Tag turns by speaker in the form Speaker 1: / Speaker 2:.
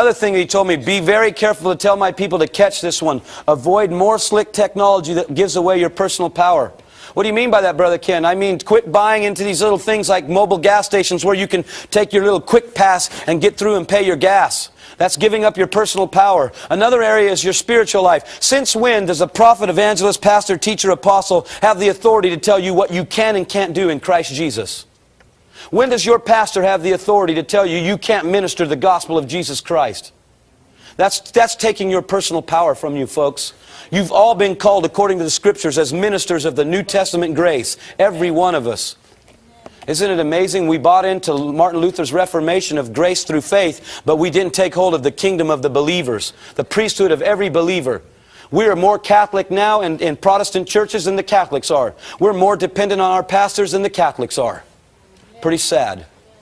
Speaker 1: Another thing he told me, be very careful to tell my people to catch this one. Avoid more slick technology that gives away your personal power. What do you mean by that, Brother Ken? I mean, quit buying into these little things like Mobil gas stations where you can take your little quick pass and get through and pay your gas. That's giving up your personal power. Another area is your spiritual life. Since when does a prophet, evangelist, pastor, teacher, apostle have the authority to tell you what you can and can't do in Christ Jesus? When does your pastor have the authority to tell you you can't minister the gospel of Jesus Christ? That's, that's taking your personal power from you, folks. You've all been called, according to the scriptures, as ministers of the New Testament grace. Every one of us. Isn't it amazing? We bought into Martin Luther's Reformation of grace through faith, but we didn't take hold of the kingdom of the believers, the priesthood of every believer. We are more Catholic now in, in Protestant churches than the Catholics are. We're more dependent on our pastors than the Catholics are. Pretty sad.